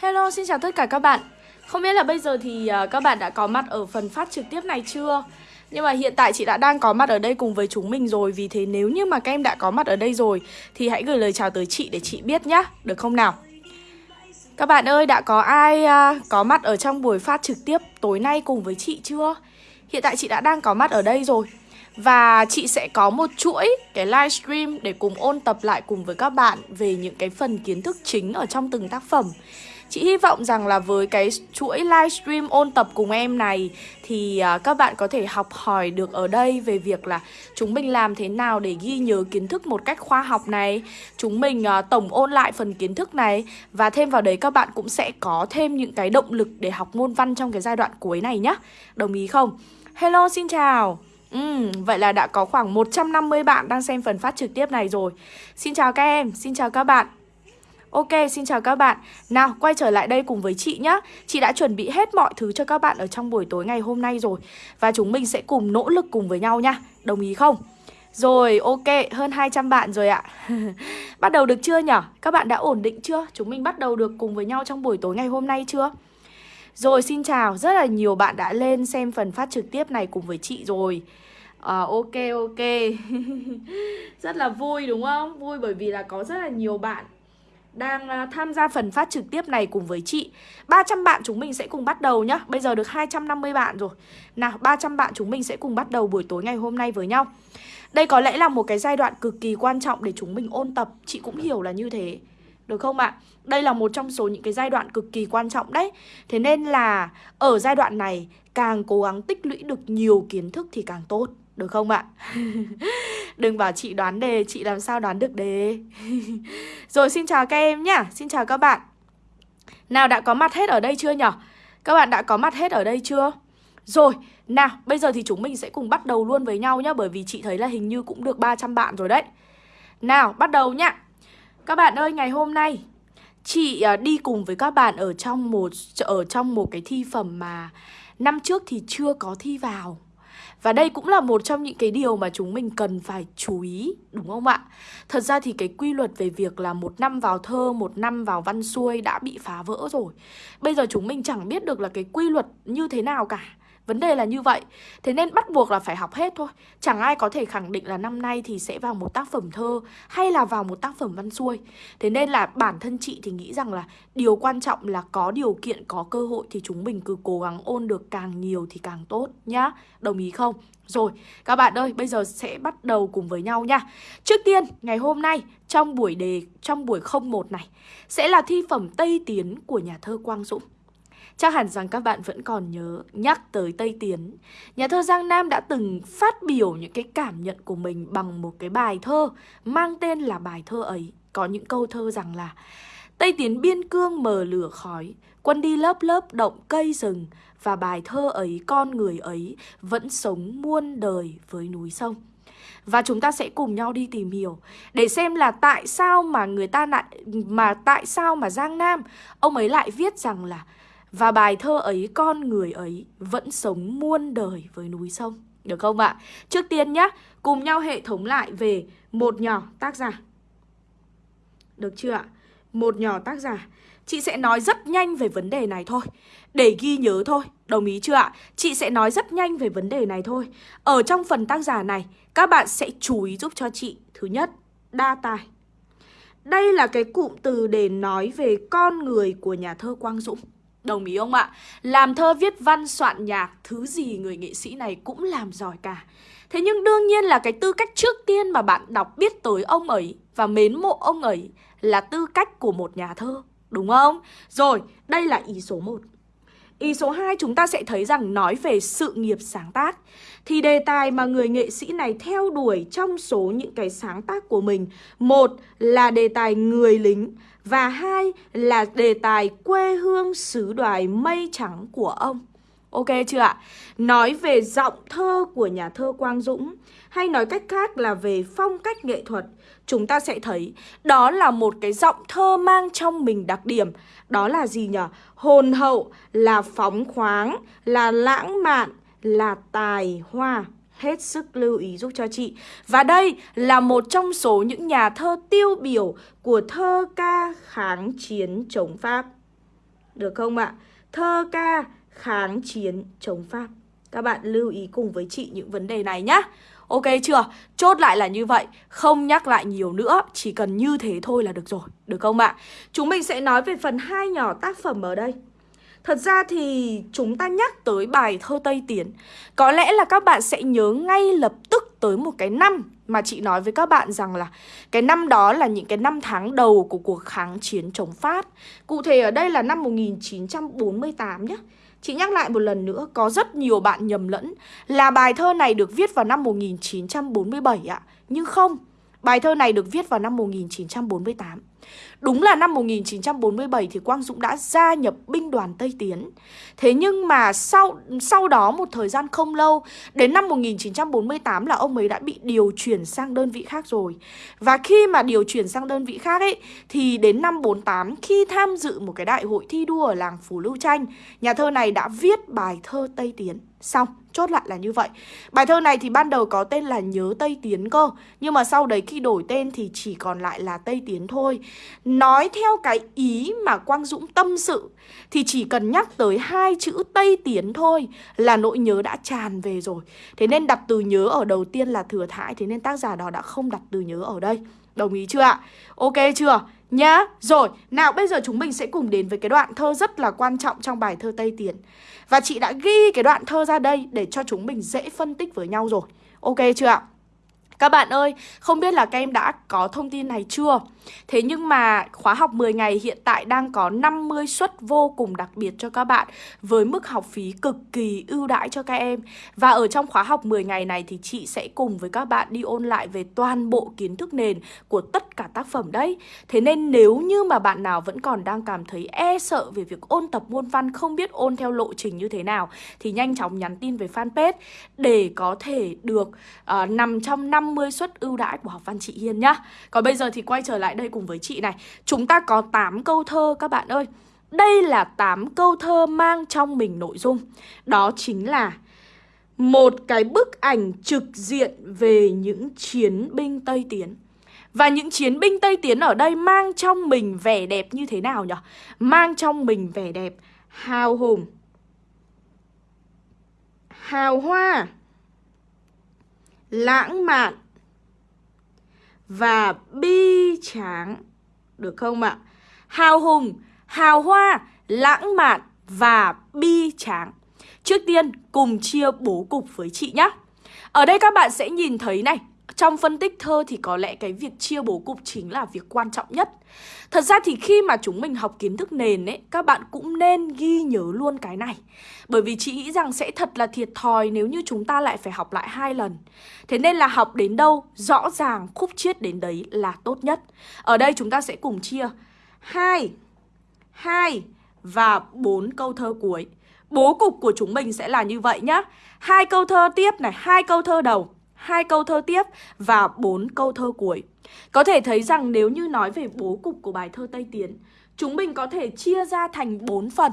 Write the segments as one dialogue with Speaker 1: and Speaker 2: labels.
Speaker 1: Hello, xin chào tất cả các bạn Không biết là bây giờ thì à, các bạn đã có mặt ở phần phát trực tiếp này chưa? Nhưng mà hiện tại chị đã đang có mặt ở đây cùng với chúng mình rồi Vì thế nếu như mà các em đã có mặt ở đây rồi Thì hãy gửi lời chào tới chị để chị biết nhá Được không nào? Các bạn ơi, đã có ai uh, có mặt ở trong buổi phát trực tiếp tối nay cùng với chị chưa? Hiện tại chị đã đang có mặt ở đây rồi và chị sẽ có một chuỗi cái livestream để cùng ôn tập lại cùng với các bạn về những cái phần kiến thức chính ở trong từng tác phẩm. Chị hy vọng rằng là với cái chuỗi livestream ôn tập cùng em này thì à, các bạn có thể học hỏi được ở đây về việc là chúng mình làm thế nào để ghi nhớ kiến thức một cách khoa học này, chúng mình à, tổng ôn lại phần kiến thức này và thêm vào đấy các bạn cũng sẽ có thêm những cái động lực để học môn văn trong cái giai đoạn cuối này nhá. Đồng ý không? Hello xin chào. Ừ, vậy là đã có khoảng 150 bạn đang xem phần phát trực tiếp này rồi Xin chào các em, xin chào các bạn Ok, xin chào các bạn Nào, quay trở lại đây cùng với chị nhé Chị đã chuẩn bị hết mọi thứ cho các bạn ở trong buổi tối ngày hôm nay rồi Và chúng mình sẽ cùng nỗ lực cùng với nhau nha Đồng ý không? Rồi, ok, hơn 200 bạn rồi ạ Bắt đầu được chưa nhở? Các bạn đã ổn định chưa? Chúng mình bắt đầu được cùng với nhau trong buổi tối ngày hôm nay chưa? Rồi xin chào, rất là nhiều bạn đã lên xem phần phát trực tiếp này cùng với chị rồi À, ok ok Rất là vui đúng không? Vui bởi vì là có rất là nhiều bạn đang ờ, tham gia phần phát trực tiếp này cùng với chị. 300 bạn chúng mình sẽ cùng bắt đầu nhá. Bây giờ được 250 bạn rồi. Nào 300 bạn chúng mình sẽ cùng bắt đầu buổi tối ngày hôm nay với nhau. Đây có lẽ là một cái giai đoạn cực kỳ quan trọng để chúng mình ôn tập. Chị cũng hiểu là như thế, được không ạ? Đây là một trong số những cái giai đoạn cực kỳ quan trọng đấy. Thế nên là ở giai đoạn này, càng cố gắng tích lũy được nhiều kiến thức thì càng tốt. Được không ạ? Đừng bảo chị đoán đề, chị làm sao đoán được đề Rồi xin chào các em nhá Xin chào các bạn Nào đã có mặt hết ở đây chưa nhở? Các bạn đã có mặt hết ở đây chưa? Rồi, nào bây giờ thì chúng mình sẽ cùng bắt đầu luôn với nhau nhá Bởi vì chị thấy là hình như cũng được 300 bạn rồi đấy Nào, bắt đầu nhá các bạn ơi, ngày hôm nay chị à, đi cùng với các bạn ở trong một ở trong một cái thi phẩm mà năm trước thì chưa có thi vào. Và đây cũng là một trong những cái điều mà chúng mình cần phải chú ý, đúng không ạ? Thật ra thì cái quy luật về việc là một năm vào thơ, một năm vào văn xuôi đã bị phá vỡ rồi. Bây giờ chúng mình chẳng biết được là cái quy luật như thế nào cả. Vấn đề là như vậy. Thế nên bắt buộc là phải học hết thôi. Chẳng ai có thể khẳng định là năm nay thì sẽ vào một tác phẩm thơ Hay là vào một tác phẩm văn xuôi. Thế nên là bản thân chị thì nghĩ rằng là Điều quan trọng là có điều kiện, có cơ hội Thì chúng mình cứ cố gắng ôn được càng nhiều thì càng tốt nhá. Đồng ý không? Rồi, các bạn ơi, bây giờ sẽ bắt đầu cùng với nhau nha. Trước tiên, ngày hôm nay, trong buổi đề, trong buổi 01 này Sẽ là thi phẩm Tây Tiến của nhà thơ Quang Dũng. Chắc hẳn rằng các bạn vẫn còn nhớ nhắc tới Tây Tiến. Nhà thơ Giang Nam đã từng phát biểu những cái cảm nhận của mình bằng một cái bài thơ Mang tên là bài thơ ấy. Có những câu thơ rằng là Tây Tiến biên cương mờ lửa khói Quân đi lớp lớp động cây rừng Và bài thơ ấy, con người ấy Vẫn sống muôn đời với núi sông. Và chúng ta sẽ cùng nhau đi tìm hiểu để xem là tại sao mà người ta lại mà tại sao mà Giang Nam ông ấy lại viết rằng là và bài thơ ấy con người ấy vẫn sống muôn đời với núi sông. Được không ạ? Trước tiên nhá, cùng nhau hệ thống lại về một nhỏ tác giả. Được chưa ạ? Một nhỏ tác giả. Chị sẽ nói rất nhanh về vấn đề này thôi. Để ghi nhớ thôi. Đồng ý chưa ạ? Chị sẽ nói rất nhanh về vấn đề này thôi. Ở trong phần tác giả này Các bạn sẽ chú ý giúp cho chị. Thứ nhất, đa tài. Đây là cái cụm từ để nói về con người của nhà thơ Quang Dũng. Đồng ý không ạ? Làm thơ viết văn soạn nhạc Thứ gì người nghệ sĩ này cũng làm giỏi cả Thế nhưng đương nhiên là cái tư cách trước tiên mà bạn đọc biết tới ông ấy Và mến mộ ông ấy Là tư cách của một nhà thơ Đúng không? Rồi, đây là ý số 1 Ý số 2 chúng ta sẽ thấy rằng nói về sự nghiệp sáng tác Thì đề tài mà người nghệ sĩ này theo đuổi trong số những cái sáng tác của mình Một là đề tài người lính và hai là đề tài quê hương xứ đoài mây trắng của ông Ok chưa ạ? Nói về giọng thơ của nhà thơ Quang Dũng Hay nói cách khác là về phong cách nghệ thuật Chúng ta sẽ thấy đó là một cái giọng thơ mang trong mình đặc điểm Đó là gì nhỉ? Hồn hậu, là phóng khoáng, là lãng mạn, là tài hoa hết sức lưu ý giúp cho chị. Và đây là một trong số những nhà thơ tiêu biểu của thơ ca kháng chiến chống Pháp. Được không ạ? Thơ ca kháng chiến chống Pháp Các bạn lưu ý cùng với chị những vấn đề này nhá Ok chưa? Chốt lại là như vậy, Không nhắc lại nhiều nữa, Chỉ cần như thế thôi là được rồi Được không ạ? Chúng mình sẽ nói về phần hai nhỏ tác phẩm ở đây Thật ra thì chúng ta nhắc tới bài thơ Tây Tiến Có lẽ là các bạn sẽ nhớ ngay lập tức tới một cái năm Mà chị nói với các bạn rằng là Cái năm đó là những cái năm tháng đầu của cuộc kháng chiến chống Pháp Cụ thể ở đây là năm 1948 nhé Chị nhắc lại một lần nữa, có rất nhiều bạn nhầm lẫn là bài thơ này được viết vào năm 1947 ạ. Nhưng không, bài thơ này được viết vào năm 1948. Đúng là năm 1947 thì Quang Dũng đã gia nhập binh đoàn Tây Tiến. Thế nhưng mà sau sau đó một thời gian không lâu, đến năm 1948 là ông ấy đã bị điều chuyển sang đơn vị khác rồi. Và khi mà điều chuyển sang đơn vị khác ấy thì đến năm 48 khi tham dự một cái đại hội thi đua ở làng Phú Lưu Tranh, nhà thơ này đã viết bài thơ Tây Tiến. Xong, chốt lại là như vậy Bài thơ này thì ban đầu có tên là Nhớ Tây Tiến cơ Nhưng mà sau đấy khi đổi tên thì chỉ còn lại là Tây Tiến thôi Nói theo cái ý mà Quang Dũng tâm sự Thì chỉ cần nhắc tới hai chữ Tây Tiến thôi Là nỗi nhớ đã tràn về rồi Thế nên đặt từ nhớ ở đầu tiên là thừa thãi Thế nên tác giả đó đã không đặt từ nhớ ở đây Đồng ý chưa ạ? Ok chưa? Nhá, rồi, nào bây giờ chúng mình sẽ cùng đến với cái đoạn thơ rất là quan trọng trong bài thơ Tây Tiến Và chị đã ghi cái đoạn thơ ra đây để cho chúng mình dễ phân tích với nhau rồi Ok chưa ạ? Các bạn ơi, không biết là các em đã có thông tin này chưa? Thế nhưng mà khóa học 10 ngày hiện tại đang có 50 suất vô cùng đặc biệt cho các bạn với mức học phí cực kỳ ưu đãi cho các em. Và ở trong khóa học 10 ngày này thì chị sẽ cùng với các bạn đi ôn lại về toàn bộ kiến thức nền của tất cả tác phẩm đấy. Thế nên nếu như mà bạn nào vẫn còn đang cảm thấy e sợ về việc ôn tập môn văn không biết ôn theo lộ trình như thế nào thì nhanh chóng nhắn tin về fanpage để có thể được uh, nằm trong 50 suất ưu đãi của học văn chị Hiên nhá. Còn bây giờ thì quay trở lại đây cùng với chị này. Chúng ta có 8 câu thơ các bạn ơi. Đây là 8 câu thơ mang trong mình nội dung. Đó chính là một cái bức ảnh trực diện về những chiến binh Tây Tiến. Và những chiến binh Tây Tiến ở đây mang trong mình vẻ đẹp như thế nào nhỉ? Mang trong mình vẻ đẹp hào hùng, hào hoa, lãng mạn, và bi tráng. Được không ạ? Hào hùng, hào hoa, lãng mạn và bi tráng. Trước tiên cùng chia bố cục với chị nhé. Ở đây các bạn sẽ nhìn thấy này, trong phân tích thơ thì có lẽ cái việc chia bố cục chính là việc quan trọng nhất. Thật ra thì khi mà chúng mình học kiến thức nền ấy, các bạn cũng nên ghi nhớ luôn cái này. Bởi vì chị nghĩ rằng sẽ thật là thiệt thòi nếu như chúng ta lại phải học lại hai lần. Thế nên là học đến đâu, rõ ràng khúc chiết đến đấy là tốt nhất. Ở đây chúng ta sẽ cùng chia 2, 2 và 4 câu thơ cuối. Bố cục của chúng mình sẽ là như vậy nhá. Hai câu thơ tiếp này, hai câu thơ đầu hai câu thơ tiếp và bốn câu thơ cuối. Có thể thấy rằng nếu như nói về bố cục của bài thơ Tây Tiến, chúng mình có thể chia ra thành 4 phần.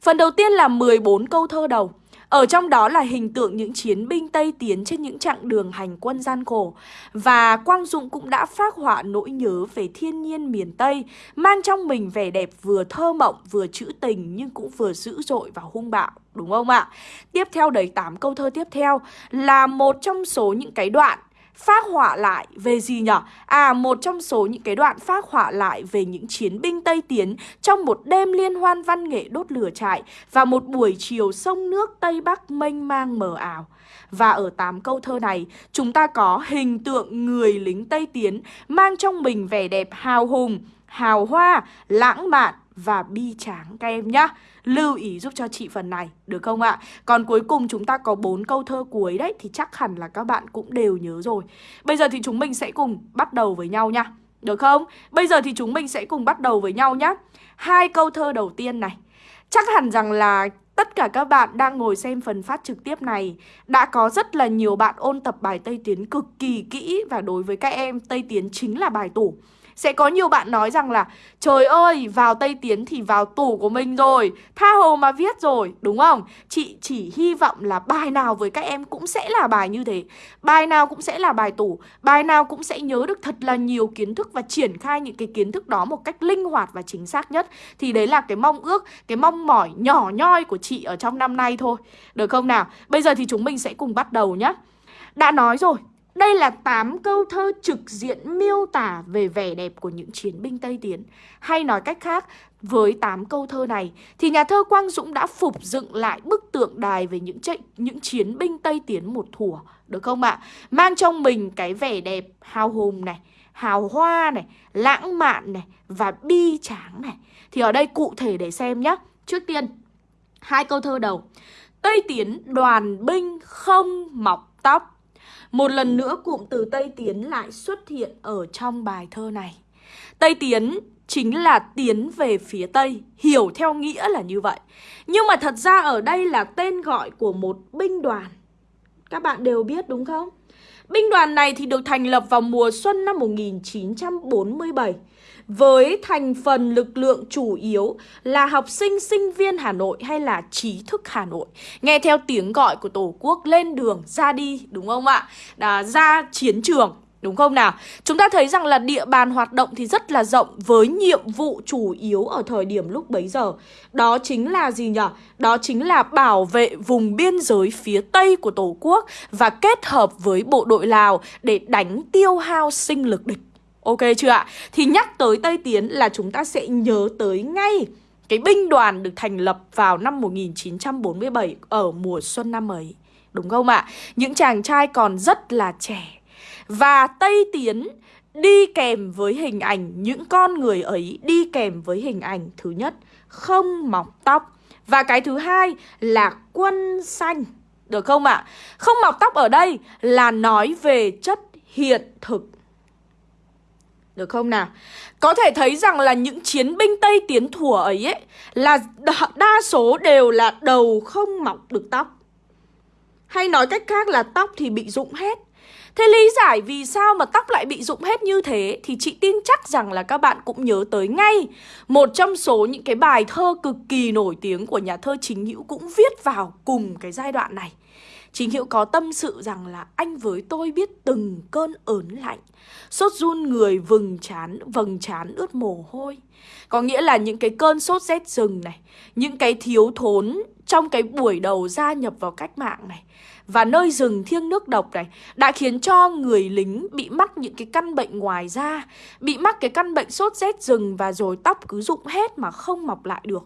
Speaker 1: Phần đầu tiên là 14 câu thơ đầu. Ở trong đó là hình tượng những chiến binh Tây Tiến trên những chặng đường hành quân gian khổ. Và Quang Dũng cũng đã phát họa nỗi nhớ về thiên nhiên miền Tây, mang trong mình vẻ đẹp vừa thơ mộng, vừa trữ tình nhưng cũng vừa dữ dội và hung bạo. Đúng không ạ? Tiếp theo đấy 8 câu thơ tiếp theo là một trong số những cái đoạn phát họa lại về gì nhở? À, một trong số những cái đoạn phát họa lại về những chiến binh Tây Tiến trong một đêm liên hoan văn nghệ đốt lửa trại và một buổi chiều sông nước Tây Bắc mênh mang mờ ảo. Và ở tám câu thơ này, chúng ta có hình tượng người lính Tây Tiến mang trong mình vẻ đẹp hào hùng, hào hoa, lãng mạn và bi tráng các em nhá. Lưu ý giúp cho chị phần này, được không ạ? Còn cuối cùng chúng ta có bốn câu thơ cuối đấy thì chắc hẳn là các bạn cũng đều nhớ rồi. Bây giờ thì chúng mình sẽ cùng bắt đầu với nhau nha. Được không? Bây giờ thì chúng mình sẽ cùng bắt đầu với nhau nhá. Hai câu thơ đầu tiên này. Chắc hẳn rằng là tất cả các bạn đang ngồi xem phần phát trực tiếp này đã có rất là nhiều bạn ôn tập bài Tây Tiến cực kỳ kỹ và đối với các em Tây Tiến chính là bài tủ. Sẽ có nhiều bạn nói rằng là Trời ơi, vào Tây Tiến thì vào tủ của mình rồi Tha hồ mà viết rồi, đúng không? Chị chỉ hy vọng là bài nào với các em cũng sẽ là bài như thế. Bài nào cũng sẽ là bài tủ Bài nào cũng sẽ nhớ được thật là nhiều kiến thức Và triển khai những cái kiến thức đó một cách linh hoạt và chính xác nhất. Thì đấy là cái mong ước, cái mong mỏi nhỏ nhoi của chị ở trong năm nay thôi. Được không nào? Bây giờ thì chúng mình sẽ cùng bắt đầu nhé Đã nói rồi, đây là 8 câu thơ trực diện miêu tả về vẻ đẹp của những chiến binh Tây Tiến. Hay nói cách khác, với 8 câu thơ này thì nhà thơ Quang Dũng đã phục dựng lại bức tượng đài về những trận những chiến binh Tây Tiến một thủa, được không ạ? Mang trong mình cái vẻ đẹp hào hùng này, hào hoa này, lãng mạn này và bi tráng này. Thì ở đây cụ thể để xem nhé. Trước tiên, hai câu thơ đầu. Tây Tiến đoàn binh không mọc tóc một lần nữa cụm từ Tây Tiến lại xuất hiện ở trong bài thơ này. Tây Tiến chính là tiến về phía Tây, hiểu theo nghĩa là như vậy. Nhưng mà thật ra ở đây là tên gọi của một binh đoàn. Các bạn đều biết đúng không? Binh đoàn này thì được thành lập vào mùa xuân năm 1947 với thành phần lực lượng chủ yếu là học sinh sinh viên Hà Nội hay là trí thức Hà Nội. Nghe theo tiếng gọi của Tổ quốc lên đường, ra đi, đúng không ạ? Đã ra chiến trường, Đúng không nào? Chúng ta thấy rằng là địa bàn hoạt động thì rất là rộng với nhiệm vụ chủ yếu ở thời điểm lúc bấy giờ. Đó chính là gì nhỉ? Đó chính là bảo vệ vùng biên giới phía Tây của Tổ quốc và kết hợp với bộ đội Lào để đánh tiêu hao sinh lực địch. Ok chưa ạ? Thì nhắc tới Tây Tiến là chúng ta sẽ nhớ tới ngay cái binh đoàn được thành lập vào năm 1947 ở mùa xuân năm ấy. Đúng không ạ? Những chàng trai còn rất là trẻ. Và Tây Tiến đi kèm với hình ảnh những con người ấy đi kèm với hình ảnh thứ nhất, không mọc tóc và cái thứ hai là quân xanh được không ạ? Không mọc tóc ở đây là nói về chất hiện thực được không nào? Có thể thấy rằng là những chiến binh Tây tiến thủa ấy, ấy là đa số đều là đầu không mọc được tóc. Hay nói cách khác là tóc thì bị rụng hết. Thế lý giải vì sao mà tóc lại bị rụng hết như thế thì chị tin chắc rằng là các bạn cũng nhớ tới ngay một trong số những cái bài thơ cực kỳ nổi tiếng của nhà thơ Chính Hữu cũng viết vào cùng cái giai đoạn này. Chính Hiệu có tâm sự rằng là anh với tôi biết từng cơn ớn lạnh Sốt run người vừng chán, vầng chán ướt mồ hôi. Có nghĩa là những cái cơn sốt rét rừng này Những cái thiếu thốn trong cái buổi đầu gia nhập vào cách mạng này và nơi rừng thiêng nước độc này đã khiến cho người lính bị mắc những cái căn bệnh ngoài da, bị mắc cái căn bệnh sốt rét rừng và rồi tóc cứ rụng hết mà không mọc lại được.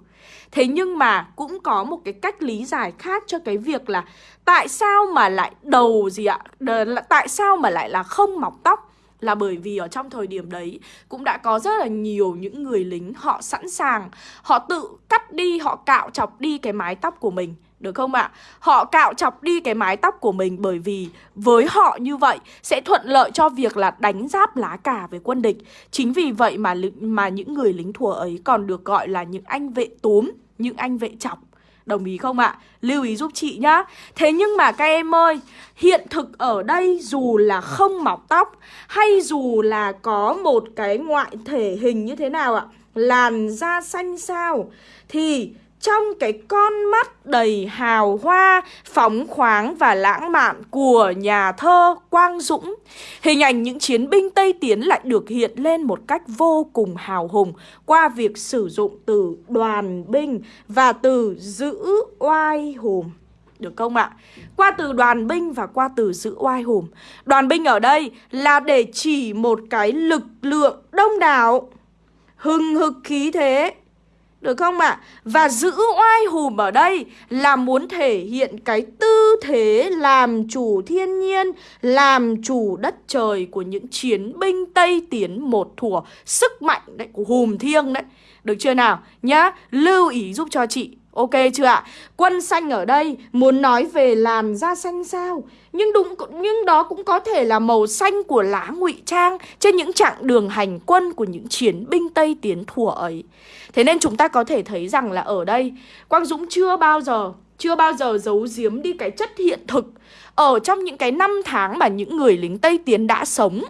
Speaker 1: Thế nhưng mà cũng có một cái cách lý giải khác cho cái việc là tại sao mà lại đầu gì ạ? Đ tại sao mà lại là không mọc tóc? là bởi vì ở trong thời điểm đấy cũng đã có rất là nhiều những người lính họ sẵn sàng họ tự cắt đi họ cạo chọc đi cái mái tóc của mình được không ạ? Họ cạo chọc đi cái mái tóc của mình bởi vì với họ như vậy sẽ thuận lợi cho việc là đánh giáp lá cà với quân địch. Chính vì vậy mà mà những người lính thùa ấy còn được gọi là những anh vệ túm, những anh vệ chọc. Đồng ý không ạ? Lưu ý giúp chị nhá Thế nhưng mà các em ơi Hiện thực ở đây dù là không mọc tóc Hay dù là có một cái ngoại thể hình như thế nào ạ Làn da xanh sao Thì trong cái con mắt đầy hào hoa, phóng khoáng và lãng mạn của nhà thơ Quang Dũng. Hình ảnh những chiến binh Tây Tiến lại được hiện lên một cách vô cùng hào hùng qua việc sử dụng từ đoàn binh và từ giữ oai hùng. Được không ạ? Qua từ đoàn binh và qua từ giữ oai hùng. Đoàn binh ở đây là để chỉ một cái lực lượng đông đảo, hừng hực khí thế, được không ạ? À? Và giữ oai hùm ở đây là muốn thể hiện cái tư thế làm chủ thiên nhiên, làm chủ đất trời của những chiến binh Tây Tiến một thủa sức mạnh đấy của hùm thiêng đấy. Được chưa nào? Nhá, lưu ý giúp cho chị Ok chưa ạ? Quân xanh ở đây muốn nói về làn da xanh sao? Nhưng đúng, nhưng đó cũng có thể là màu xanh của lá ngụy trang trên những chặng đường hành quân của những chiến binh Tây tiến thùa ấy. Thế nên chúng ta có thể thấy rằng là ở đây, Quang Dũng chưa bao giờ, chưa bao giờ giấu giếm đi cái chất hiện thực ở trong những cái năm tháng mà những người lính Tây Tiến đã sống.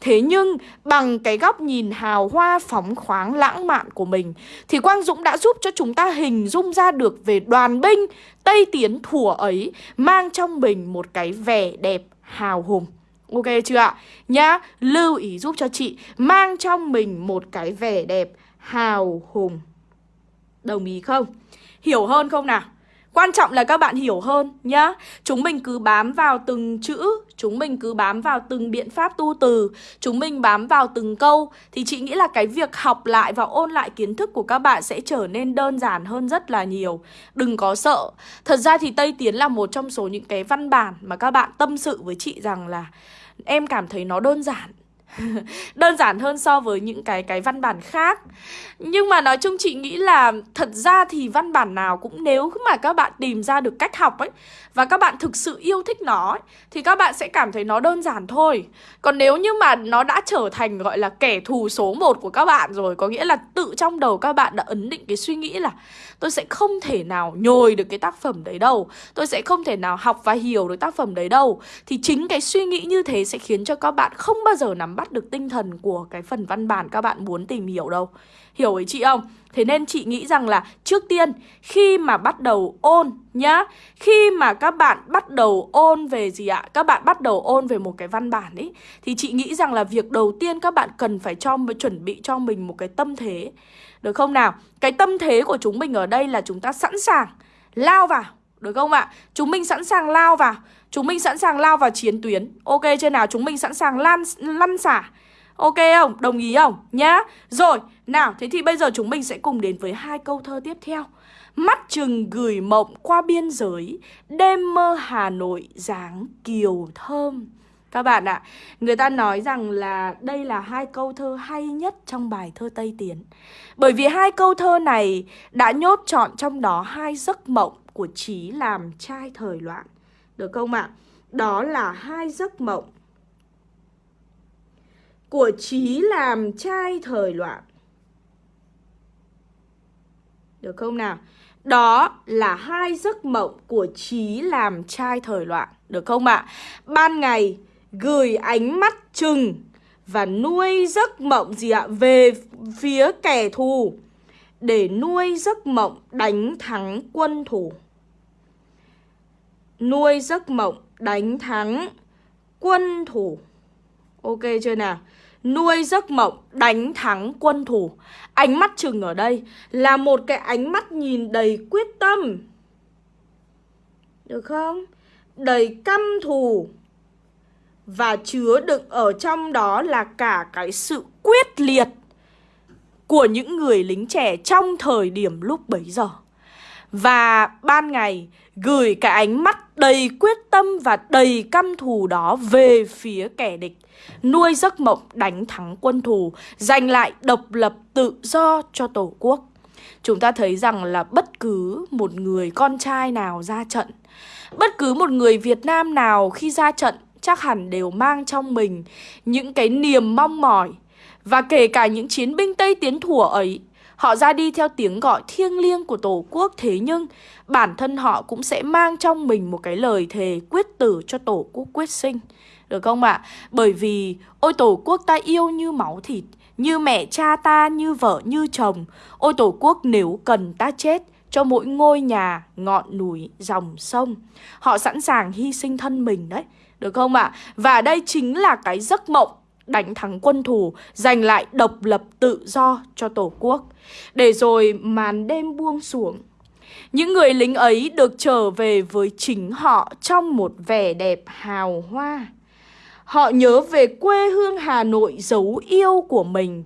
Speaker 1: Thế nhưng bằng cái góc nhìn hào hoa phóng khoáng lãng mạn của mình thì Quang Dũng đã giúp cho chúng ta hình dung ra được về đoàn binh Tây Tiến thủa ấy mang trong mình một cái vẻ đẹp hào hùng. Ok chưa ạ? Nhá, lưu ý giúp cho chị mang trong mình một cái vẻ đẹp hào hùng. Đồng ý không? Hiểu hơn không nào? Quan trọng là các bạn hiểu hơn nhá. Chúng mình cứ bám vào từng chữ, Chúng mình cứ bám vào từng biện pháp tu từ, Chúng mình bám vào từng câu. Thì chị nghĩ là cái việc học lại và ôn lại kiến thức của các bạn sẽ trở nên đơn giản hơn rất là nhiều. Đừng có sợ. Thật ra thì Tây Tiến là một trong số những cái văn bản mà các bạn tâm sự với chị rằng là Em cảm thấy nó đơn giản. đơn giản hơn so với những cái cái văn bản khác. Nhưng mà nói chung chị nghĩ là thật ra thì văn bản nào cũng nếu mà các bạn tìm ra được cách học ấy và các bạn thực sự yêu thích nó ấy, thì các bạn sẽ cảm thấy nó đơn giản thôi. Còn nếu như mà nó đã trở thành gọi là kẻ thù số 1 của các bạn rồi có nghĩa là tự trong đầu các bạn đã ấn định cái suy nghĩ là tôi sẽ không thể nào nhồi được cái tác phẩm đấy đâu. Tôi sẽ không thể nào học và hiểu được tác phẩm đấy đâu. Thì chính cái suy nghĩ như thế sẽ khiến cho các bạn không bao giờ nắm bắt được tinh thần của cái phần văn bản các bạn muốn tìm hiểu đâu Hiểu ý chị không? Thế nên chị nghĩ rằng là trước tiên, khi mà bắt đầu ôn nhá, Khi mà các bạn bắt đầu ôn về gì ạ? Các bạn bắt đầu ôn về một cái văn bản ấy Thì chị nghĩ rằng là việc đầu tiên các bạn cần phải cho chuẩn bị cho mình một cái tâm thế Được không nào? Cái tâm thế của chúng mình ở đây là chúng ta sẵn sàng lao vào Được không ạ? Chúng mình sẵn sàng lao vào Chúng mình sẵn sàng lao vào chiến tuyến. Ok chưa nào? Chúng mình sẵn sàng lan, lăn xả. Ok không? Đồng ý không? Nhá. Rồi, nào, thế thì bây giờ chúng mình sẽ cùng đến với hai câu thơ tiếp theo. Mắt chừng gửi mộng qua biên giới Đêm mơ Hà Nội dáng kiều thơm. Các bạn ạ, à, người ta nói rằng là đây là hai câu thơ hay nhất trong bài thơ Tây Tiến. Bởi vì hai câu thơ này đã nhốt trọn trong đó hai giấc mộng của trí làm trai thời loạn. Được không ạ? À? Đó là hai giấc mộng của trí làm trai thời loạn Được không nào? Đó là hai giấc mộng của trí làm trai thời loạn Được không ạ? À? Ban ngày gửi ánh mắt chừng Và nuôi giấc mộng gì ạ? Về phía kẻ thù, Để nuôi giấc mộng đánh thắng quân thù. Nuôi giấc mộng, đánh thắng quân thủ Ok chưa nào? nuôi giấc mộng, đánh thắng quân thủ. Ánh mắt chừng ở đây là một cái ánh mắt nhìn đầy quyết tâm. Được không? Đầy căm thù. Và chứa đựng ở trong đó là cả cái sự quyết liệt của những người lính trẻ trong thời điểm lúc bấy giờ. Và ban ngày gửi cái ánh mắt đầy quyết tâm và đầy căm thù đó về phía kẻ địch nuôi giấc mộng đánh thắng quân thù, giành lại độc lập tự do cho Tổ quốc. Chúng ta thấy rằng là bất cứ một người con trai nào ra trận, bất cứ một người Việt Nam nào khi ra trận chắc hẳn đều mang trong mình những cái niềm mong mỏi. Và kể cả những chiến binh Tây Tiến thủa ấy, họ ra đi theo tiếng gọi thiêng liêng của Tổ quốc thế nhưng bản thân họ cũng sẽ mang trong mình một cái lời thề quyết tử cho Tổ quốc quyết sinh. Được không ạ? À? Bởi vì ôi tổ quốc ta yêu như máu thịt Như mẹ cha ta, như vợ, như chồng Ôi tổ quốc nếu cần ta chết cho mỗi ngôi nhà, ngọn núi, dòng sông Họ sẵn sàng hy sinh thân mình đấy Được không ạ? À? Và đây chính là cái giấc mộng đánh thắng quân thù, giành lại độc lập tự do cho Tổ quốc. Để rồi màn đêm buông xuống. Những người lính ấy được trở về với chính họ trong một vẻ đẹp hào hoa. Họ nhớ về quê hương Hà Nội dấu yêu của mình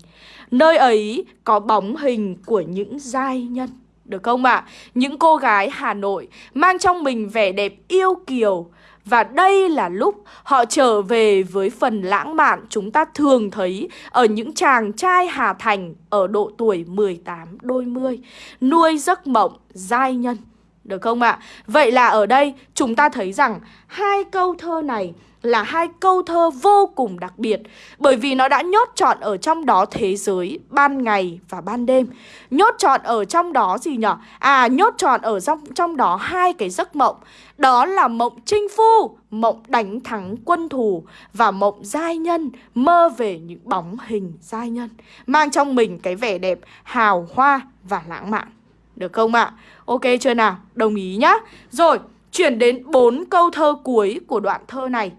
Speaker 1: Nơi ấy có bóng hình của những giai nhân Được không ạ? À? Những cô gái Hà Nội mang trong mình vẻ đẹp yêu kiều và đây là lúc họ trở về với phần lãng mạn chúng ta thường thấy ở những chàng trai Hà Thành ở độ tuổi 18 đôi mươi, nuôi giấc mộng giai nhân. Được không ạ? Vậy là ở đây chúng ta thấy rằng hai câu thơ này là hai câu thơ vô cùng đặc biệt Bởi vì nó đã nhốt trọn ở trong đó thế giới ban ngày và ban đêm Nhốt trọn ở trong đó gì nhở? À nhốt trọn ở trong, trong đó hai cái giấc mộng Đó là mộng chinh phu, mộng đánh thắng quân thù Và mộng giai nhân, mơ về những bóng hình giai nhân Mang trong mình cái vẻ đẹp hào hoa và lãng mạn được không ạ? Ok chưa nào? Đồng ý nhá Rồi, chuyển đến bốn câu thơ cuối của đoạn thơ này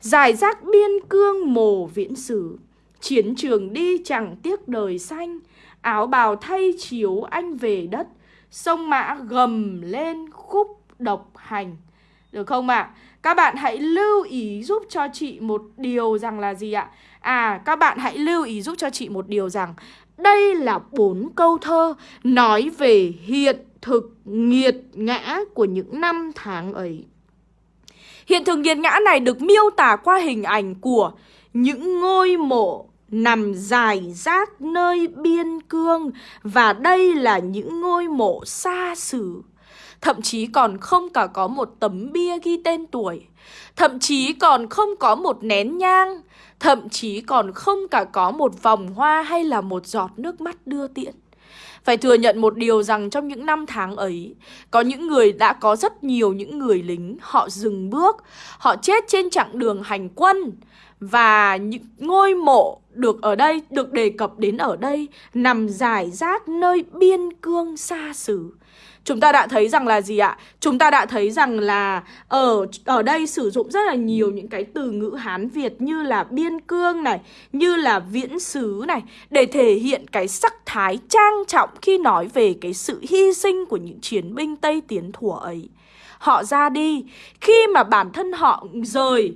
Speaker 1: Giải rác biên cương mồ viễn sử Chiến trường đi chẳng tiếc đời xanh Áo bào thay chiếu anh về đất Sông mã gầm lên khúc độc hành Được không ạ? À? Các bạn hãy lưu ý giúp cho chị một điều rằng là gì ạ? À, các bạn hãy lưu ý giúp cho chị một điều rằng đây là bốn câu thơ nói về hiện thực nghiệt ngã của những năm tháng ấy. Hiện thực nghiệt ngã này được miêu tả qua hình ảnh của những ngôi mộ nằm dài rác nơi biên cương và đây là những ngôi mộ xa xứ. Thậm chí còn không cả có một tấm bia ghi tên tuổi. Thậm chí còn không có một nén nhang. Thậm chí còn không cả có một vòng hoa hay là một giọt nước mắt đưa tiễn phải thừa nhận một điều rằng trong những năm tháng ấy, có những người đã có rất nhiều những người lính, họ dừng bước, họ chết trên chặng đường hành quân. Và những ngôi mộ được ở đây, được đề cập đến ở đây, nằm dài rác nơi biên cương xa xứ. Chúng ta đã thấy rằng là gì ạ? Chúng ta đã thấy rằng là ở ở đây sử dụng rất là nhiều những cái từ ngữ Hán Việt như là biên cương này, như là viễn xứ này để thể hiện cái sắc thái trang trọng khi nói về cái sự hy sinh của những chiến binh Tây Tiến thủa ấy. Họ ra đi khi mà bản thân họ rời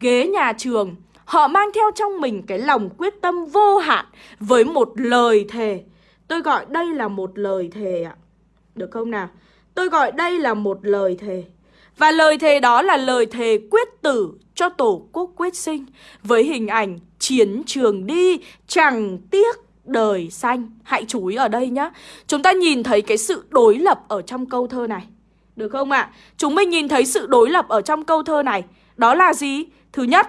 Speaker 1: ghế nhà trường, họ mang theo trong mình cái lòng quyết tâm vô hạn với một lời thề. Tôi gọi đây là một lời thề ạ. Được không nào? Tôi gọi đây là một lời thề. Và lời thề đó là lời thề quyết tử cho tổ quốc quyết sinh với hình ảnh chiến trường đi chẳng tiếc đời xanh. Hãy chú ý ở đây nhá. Chúng ta nhìn thấy cái sự đối lập ở trong câu thơ này. Được không ạ? À? Chúng mình nhìn thấy sự đối lập ở trong câu thơ này. Đó là gì? Thứ nhất,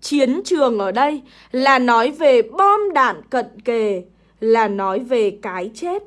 Speaker 1: chiến trường ở đây là nói về bom đạn cận kề, là nói về cái chết.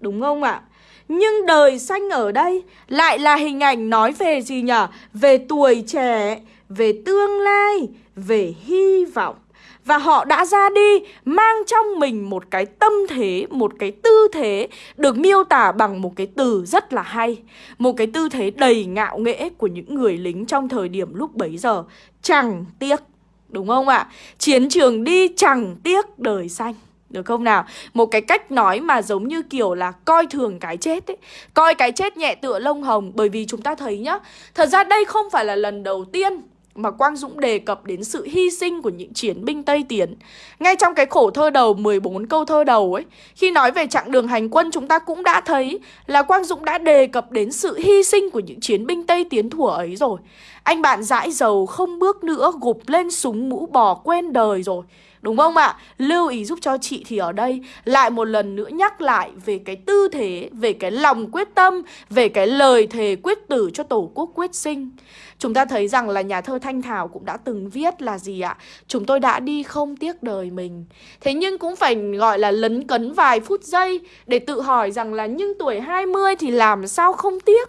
Speaker 1: Đúng không ạ? À? Nhưng đời xanh ở đây lại là hình ảnh nói về gì nhỉ? Về tuổi trẻ, về tương lai, về hy vọng. Và họ đã ra đi mang trong mình một cái tâm thế, một cái tư thế được miêu tả bằng một cái từ rất là hay. Một cái tư thế đầy ngạo nghễ của những người lính trong thời điểm lúc bấy giờ. Chẳng tiếc, đúng không ạ? Chiến trường đi chẳng tiếc đời xanh. Được không nào? Một cái cách nói mà giống như kiểu là coi thường cái chết ấy Coi cái chết nhẹ tựa lông hồng Bởi vì chúng ta thấy nhá Thật ra đây không phải là lần đầu tiên mà Quang Dũng đề cập đến sự hy sinh của những chiến binh Tây Tiến. Ngay trong cái khổ thơ đầu 14 câu thơ đầu ấy, khi nói về chặng đường hành quân chúng ta cũng đã thấy là Quang Dũng đã đề cập đến sự hy sinh của những chiến binh Tây Tiến thủa ấy rồi. Anh bạn dãi dầu không bước nữa gục lên súng mũ bò quen đời rồi. Đúng không ạ? Lưu ý giúp cho chị thì ở đây lại một lần nữa nhắc lại về cái tư thế, về cái lòng quyết tâm, về cái lời thề quyết tử cho Tổ quốc quyết sinh. Chúng ta thấy rằng là nhà thơ Thanh Thảo cũng đã từng viết là gì ạ? Chúng tôi đã đi không tiếc đời mình. Thế nhưng cũng phải gọi là lấn cấn vài phút giây để tự hỏi rằng là nhưng tuổi 20 thì làm sao không tiếc?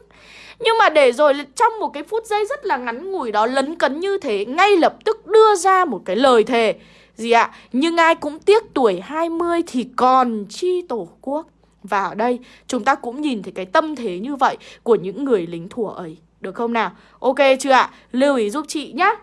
Speaker 1: Nhưng mà để rồi trong một cái phút giây rất là ngắn ngủi đó lấn cấn như thế Ngay lập tức đưa ra một cái lời thề gì ạ? Nhưng ai cũng tiếc tuổi 20 thì còn chi tổ quốc. Và ở đây, chúng ta cũng nhìn thấy cái tâm thế như vậy của những người lính thủa ấy. Được không nào? Ok chưa ạ? Lưu ý giúp chị nhé.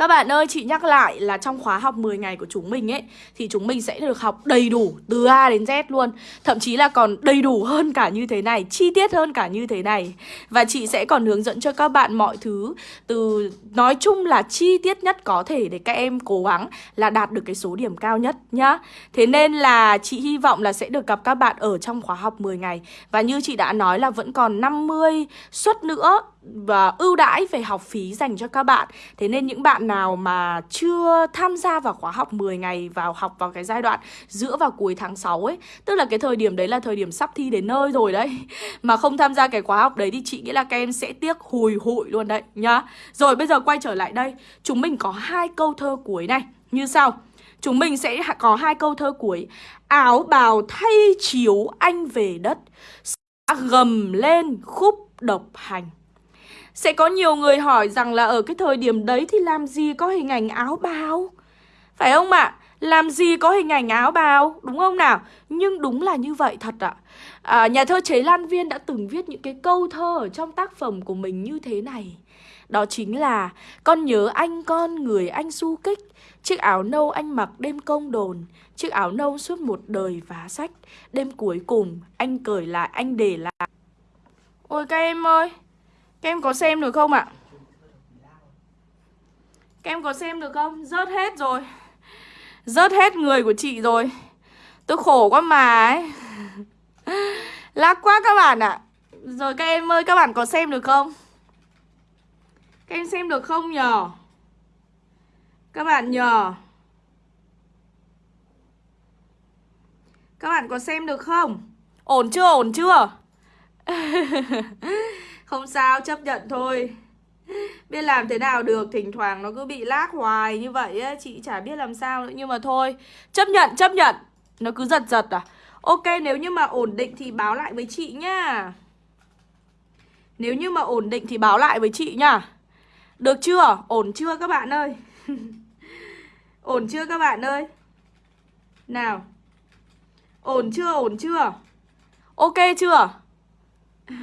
Speaker 1: Các bạn ơi, chị nhắc lại là trong khóa học 10 ngày của chúng mình ấy Thì chúng mình sẽ được học đầy đủ từ A đến Z luôn. Thậm chí là còn đầy đủ hơn cả như thế này Chi tiết hơn cả như thế này. Và chị sẽ còn hướng dẫn cho các bạn mọi thứ Từ nói chung là chi tiết nhất có thể Để các em cố gắng là đạt được cái số điểm cao nhất nhá. Thế nên là chị hy vọng là sẽ được gặp các bạn ở trong khóa học 10 ngày. Và như chị đã nói là vẫn còn 50 suất nữa và ưu đãi về học phí dành cho các bạn. Thế nên những bạn nào mà chưa tham gia vào khóa học 10 ngày vào học vào cái giai đoạn giữa và cuối tháng 6 ấy, Tức là cái thời điểm đấy là thời điểm sắp thi đến nơi rồi đấy, Mà không tham gia cái khóa học đấy thì chị nghĩ là các em sẽ tiếc hùi hụi luôn đấy, nhá. Rồi bây giờ quay trở lại đây, Chúng mình có hai câu thơ cuối này, như sau. Chúng mình sẽ có hai câu thơ cuối. Áo bào thay chiếu anh về đất Gầm lên khúc độc hành sẽ có nhiều người hỏi rằng là ở cái thời điểm đấy thì làm gì có hình ảnh áo bào Phải không ạ? À? Làm gì có hình ảnh áo bào, đúng không nào? Nhưng đúng là như vậy thật ạ à. Nhà thơ Chế Lan Viên đã từng viết những cái câu thơ ở trong tác phẩm của mình như thế này Đó chính là Con nhớ anh con người anh du kích Chiếc áo nâu anh mặc đêm công đồn Chiếc áo nâu suốt một đời vá sách Đêm cuối cùng anh cởi lại anh để lại Ôi các em ơi các em có xem được không ạ? Các em có xem được không? Rớt hết rồi Rớt hết người của chị rồi Tôi khổ quá mà ấy Lác quá các bạn ạ Rồi các em ơi, các bạn có xem được không? Các em xem được không nhờ? Các bạn nhờ Các bạn có xem được không? Ổn chưa? Ổn chưa? Không sao, chấp nhận thôi Biết làm thế nào được Thỉnh thoảng nó cứ bị lag hoài như vậy ấy. Chị chả biết làm sao nữa Nhưng mà thôi Chấp nhận, chấp nhận Nó cứ giật giật à Ok, nếu như mà ổn định thì báo lại với chị nhá Nếu như mà ổn định thì báo lại với chị nhá Được chưa? Ổn chưa các bạn ơi? ổn chưa các bạn ơi? Nào Ổn chưa? Ổn chưa? Ok chưa?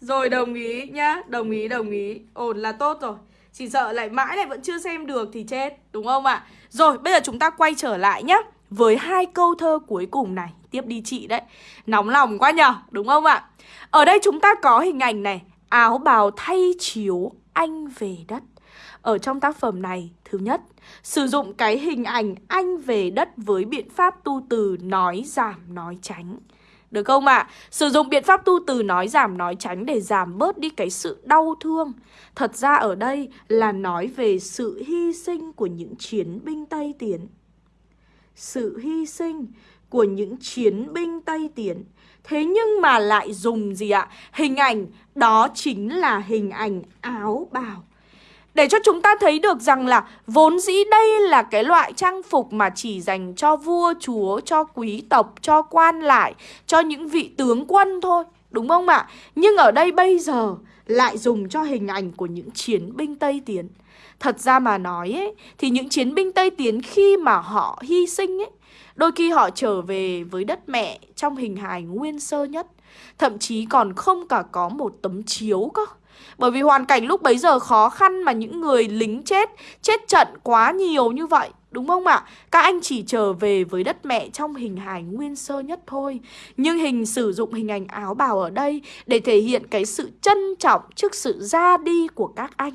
Speaker 1: Rồi đồng ý nhá. Đồng ý đồng ý. Ổn là tốt rồi. Chỉ sợ lại mãi lại vẫn chưa xem được thì chết Đúng không ạ? Rồi bây giờ chúng ta quay trở lại nhá Với hai câu thơ cuối cùng này. Tiếp đi chị đấy. Nóng lòng quá nhở Đúng không ạ? Ở đây chúng ta có hình ảnh này. Áo bào thay chiếu anh về đất. Ở trong tác phẩm này, thứ nhất, sử dụng cái hình ảnh anh về đất với biện pháp tu từ nói giảm nói tránh. Được không ạ? À? Sử dụng biện pháp tu từ nói giảm, nói tránh để giảm bớt đi cái sự đau thương. Thật ra ở đây là nói về sự hy sinh của những chiến binh Tây Tiến. Sự hy sinh của những chiến binh Tây Tiến. Thế nhưng mà lại dùng gì ạ? Hình ảnh đó chính là hình ảnh áo bào để cho chúng ta thấy được rằng là vốn dĩ đây là cái loại trang phục mà chỉ dành cho vua chúa, cho quý tộc, cho quan lại, cho những vị tướng quân thôi, đúng không ạ? Nhưng ở đây bây giờ lại dùng cho hình ảnh của những chiến binh Tây Tiến. Thật ra mà nói ấy, thì những chiến binh Tây Tiến khi mà họ hy sinh ấy, đôi khi họ trở về với đất mẹ trong hình hài nguyên sơ nhất. Thậm chí còn không cả có một tấm chiếu cơ. Bởi vì hoàn cảnh lúc bấy giờ khó khăn mà những người lính chết, chết trận quá nhiều như vậy. Đúng không ạ? Các anh chỉ trở về với đất mẹ trong hình hài nguyên sơ nhất thôi Nhưng hình sử dụng hình ảnh áo bào ở đây Để thể hiện cái sự trân trọng trước sự ra đi của các anh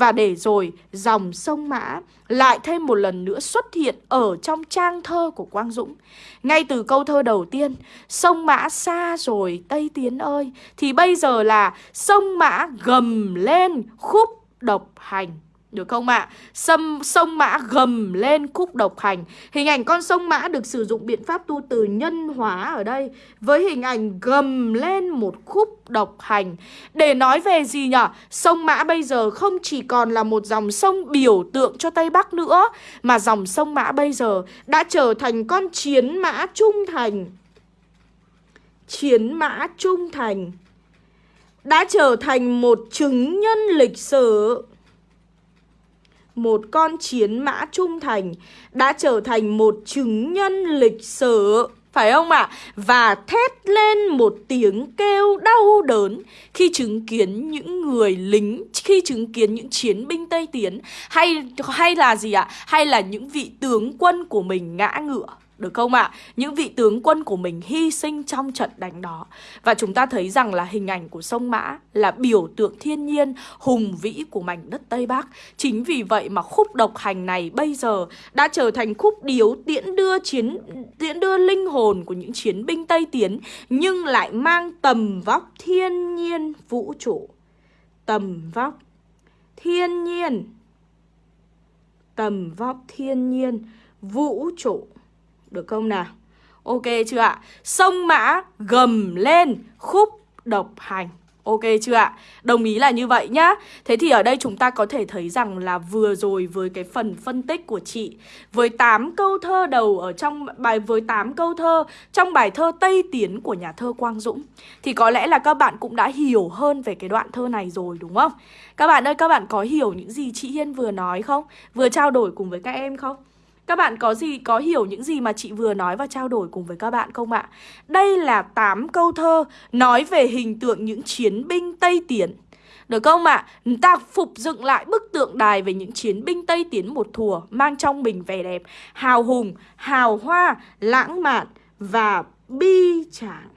Speaker 1: và để rồi dòng sông Mã lại thêm một lần nữa xuất hiện ở trong trang thơ của Quang Dũng. Ngay từ câu thơ đầu tiên, sông Mã xa rồi Tây Tiến ơi, thì bây giờ là sông Mã gầm lên khúc độc hành. Được không ạ? À? Sông, sông Mã gầm lên khúc độc hành Hình ảnh con sông Mã được sử dụng biện pháp tu từ nhân hóa ở đây Với hình ảnh gầm lên một khúc độc hành Để nói về gì nhỉ? Sông Mã bây giờ không chỉ còn là một dòng sông biểu tượng cho Tây Bắc nữa Mà dòng sông Mã bây giờ đã trở thành con chiến mã trung thành Chiến mã trung thành Đã trở thành một chứng nhân lịch sử một con chiến mã trung thành đã trở thành một chứng nhân lịch sử phải không ạ? À? Và thét lên một tiếng kêu đau đớn khi chứng kiến những người lính, khi chứng kiến những chiến binh Tây Tiến hay hay là gì ạ? À? Hay là những vị tướng quân của mình ngã ngựa được không ạ? À? Những vị tướng quân của mình hy sinh trong trận đánh đó Và chúng ta thấy rằng là hình ảnh của sông Mã Là biểu tượng thiên nhiên, hùng vĩ của mảnh đất Tây Bắc Chính vì vậy mà khúc độc hành này bây giờ Đã trở thành khúc điếu tiễn đưa chiến, tiễn đưa linh hồn của những chiến binh Tây Tiến, Nhưng lại mang tầm vóc thiên nhiên vũ trụ tầm vóc thiên nhiên tầm vóc thiên nhiên vũ trụ được không nào ok chưa ạ sông mã gầm lên khúc độc hành Ok chưa ạ? Đồng ý là như vậy nhá Thế thì ở đây chúng ta có thể thấy rằng là vừa rồi với cái phần phân tích của chị Với 8 câu thơ đầu ở trong bài Với 8 câu thơ trong bài thơ Tây Tiến của nhà thơ Quang Dũng Thì có lẽ là các bạn cũng đã hiểu hơn về cái đoạn thơ này rồi đúng không? Các bạn ơi, các bạn có hiểu những gì chị Hiên vừa nói không? Vừa trao đổi cùng với các em không? Các bạn có gì có hiểu những gì mà chị vừa nói và trao đổi cùng với các bạn không ạ? Đây là 8 câu thơ nói về hình tượng những chiến binh Tây Tiến. Được không ạ? À? Ta phục dựng lại bức tượng đài về những chiến binh Tây Tiến một thùa mang trong mình vẻ đẹp, hào hùng, hào hoa, lãng mạn và bi tráng.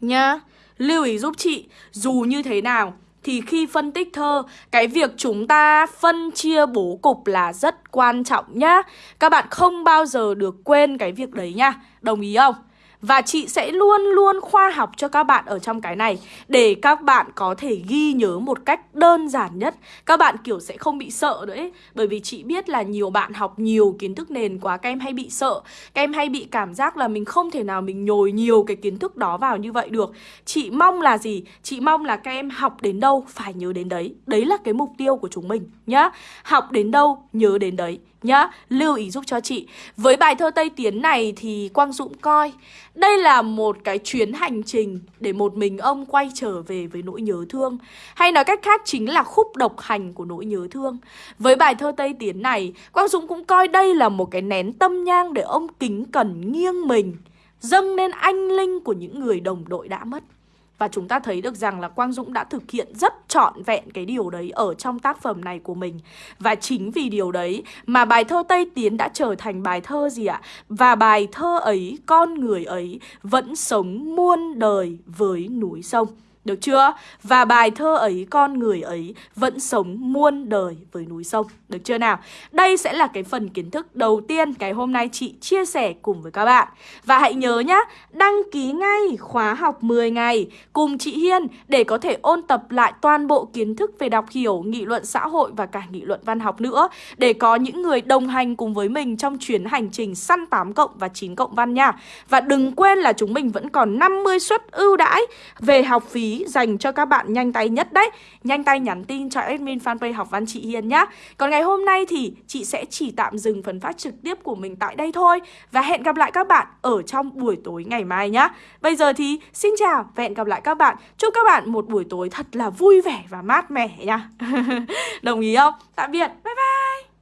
Speaker 1: Nhá, lưu ý giúp chị, dù như thế nào thì khi phân tích thơ, cái việc chúng ta phân chia bố cục là rất quan trọng nhá. Các bạn không bao giờ được quên cái việc đấy nhá. Đồng ý không? Và chị sẽ luôn luôn khoa học cho các bạn ở trong cái này, Để các bạn có thể ghi nhớ một cách đơn giản nhất. Các bạn, kiểu, sẽ không bị sợ nữa ấy. Bởi vì chị biết là nhiều bạn học nhiều kiến thức nền quá, Các em hay bị sợ. Các em hay bị cảm giác là mình không thể nào mình nhồi nhiều cái kiến thức đó vào như vậy được. Chị mong là gì? Chị mong là các em học đến đâu phải nhớ đến đấy. Đấy là cái mục tiêu của chúng mình nhá. Học đến đâu, nhớ đến đấy nhá, Lưu ý giúp cho chị. Với bài thơ Tây Tiến này thì Quang Dũng coi, Đây là một cái chuyến hành trình Để một mình ông quay trở về với nỗi nhớ thương. Hay nói cách khác chính là khúc độc hành của nỗi nhớ thương. Với bài thơ Tây Tiến này, Quang Dũng cũng coi đây là một cái nén tâm nhang Để ông kính cẩn nghiêng mình, Dâng lên anh linh của những người đồng đội đã mất và chúng ta thấy được rằng là Quang Dũng đã thực hiện rất trọn vẹn cái điều đấy ở trong tác phẩm này của mình. Và chính vì điều đấy mà bài thơ Tây Tiến đã trở thành bài thơ gì ạ? Và bài thơ ấy, con người ấy vẫn sống muôn đời với núi sông. Được chưa? Và bài thơ ấy, con người ấy vẫn sống muôn đời với núi sông. Được chưa nào? Đây sẽ là cái phần kiến thức đầu tiên cái hôm nay chị chia sẻ cùng với các bạn. Và hãy nhớ nhá, đăng ký ngay khóa học 10 ngày cùng chị Hiên để có thể ôn tập lại toàn bộ kiến thức về đọc hiểu, nghị luận xã hội và cả nghị luận văn học nữa. Để có những người đồng hành cùng với mình trong chuyến hành trình săn 8 cộng và 9 cộng văn nha. Và đừng quên là chúng mình vẫn còn 50 suất ưu đãi về học phí dành cho các bạn nhanh tay nhất đấy. Nhanh tay nhắn tin cho admin fanpage học văn chị Hiền nhá. Còn ngày hôm nay thì chị sẽ chỉ tạm dừng phần phát trực tiếp của mình tại đây thôi. Và hẹn gặp lại các bạn ở trong buổi tối ngày mai nhá. Bây giờ thì xin chào và hẹn gặp lại các bạn. Chúc các bạn một buổi tối thật là vui vẻ và mát mẻ nha Đồng ý không? Tạm biệt, bye.